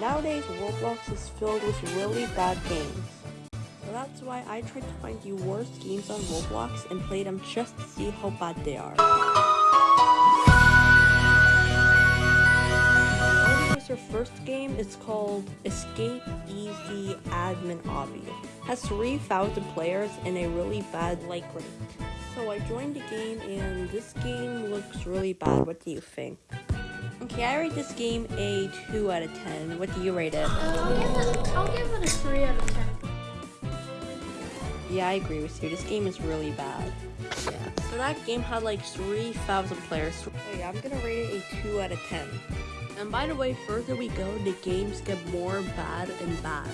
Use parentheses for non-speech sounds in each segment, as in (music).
Nowadays, Roblox is filled with really bad games. So that's why I tried to find the worst games on Roblox and play them just to see how bad they are. Our first game is called Escape Easy Admin Obby. Has 3,000 players and a really bad like rate. So I joined the game and this game looks really bad. What do you think? Okay, I rate this game a 2 out of 10. What do you rate it? Uh, I'll give it, I'll give it a 3 out of 10. Yeah, I agree with you. This game is really bad. Yeah. So that game had like 3,000 players. So yeah, I'm gonna rate it a 2 out of 10. And by the way, further we go, the games get more bad and bad.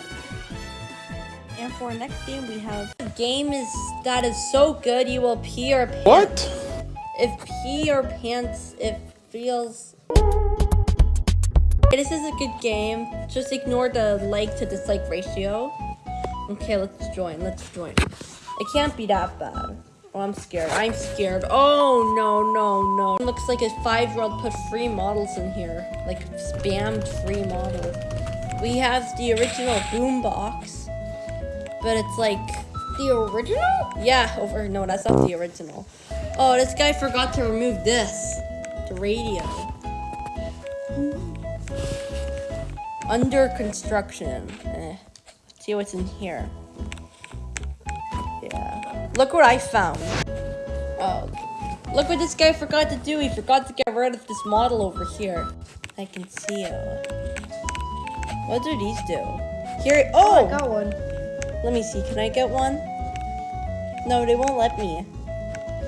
And for our next game, we have a game is that is so good you will pee your pants. What? If pee your pants, it feels. This is a good game. Just ignore the like to dislike ratio. Okay, let's join. Let's join. It can't be that bad. Oh, I'm scared. I'm scared. Oh, no, no, no. It looks like a five-year-old put free models in here. Like, spammed free models. We have the original boombox. But it's like... The original? Yeah, over... No, that's not the original. Oh, this guy forgot to remove this. The radio. Under construction. Eh. Let's see what's in here. Yeah. Look what I found. Oh. Look what this guy forgot to do. He forgot to get rid of this model over here. I can see it. What do these do? Here. Oh, Oh! I got one. Let me see. Can I get one? No, they won't let me.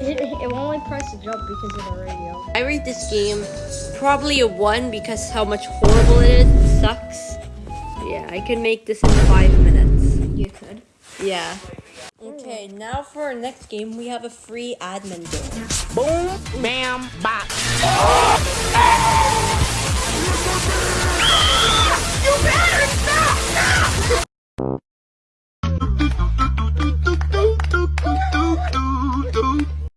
It, (laughs) it won't like press the jump because of the radio. I rate this game probably a 1 because how much horrible it is. It sucks. Yeah, I can make this in 5 minutes. You could. Yeah. Okay, now for our next game, we have a free admin game. Boom, bam, bop. Oh,